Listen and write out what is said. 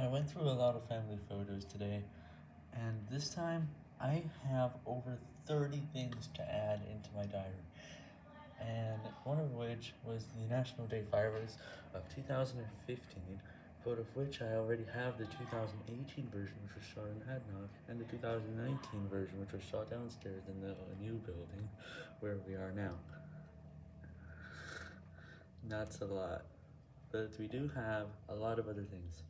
I went through a lot of family photos today, and this time I have over 30 things to add into my diary, and one of which was the National Day fireworks of 2015, but of which I already have the 2018 version which was shot in Hadnock, and the 2019 version which was shot downstairs in the new building where we are now. That's a lot, but we do have a lot of other things.